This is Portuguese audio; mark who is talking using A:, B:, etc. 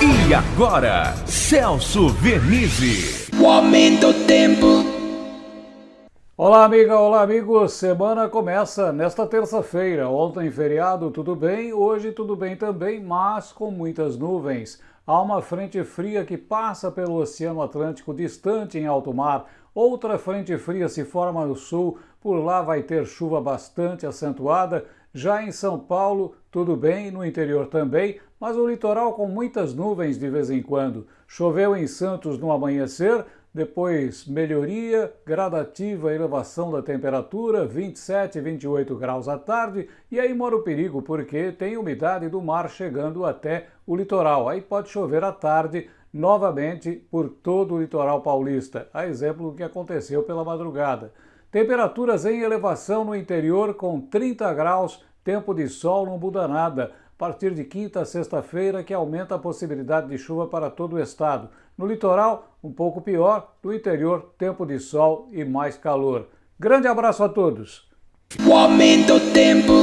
A: E agora, Celso Vernizzi.
B: O aumento do tempo.
C: Olá, amiga, olá, amigos. Semana começa nesta terça-feira. Ontem, feriado, tudo bem. Hoje, tudo bem também, mas com muitas nuvens. Há uma frente fria que passa pelo Oceano Atlântico distante em alto mar. Outra frente fria se forma no sul. Por lá vai ter chuva bastante acentuada. Já em São Paulo, tudo bem, no interior também, mas o litoral com muitas nuvens de vez em quando. Choveu em Santos no amanhecer, depois melhoria, gradativa elevação da temperatura, 27, 28 graus à tarde, e aí mora o perigo, porque tem umidade do mar chegando até o litoral. Aí pode chover à tarde novamente por todo o litoral paulista, a exemplo do que aconteceu pela madrugada. Temperaturas em elevação no interior com 30 graus, tempo de sol não muda nada a partir de quinta a sexta-feira, que aumenta a possibilidade de chuva para todo o estado. No litoral, um pouco pior, no interior, tempo de sol e mais calor. Grande abraço a todos!
B: O aumento tempo.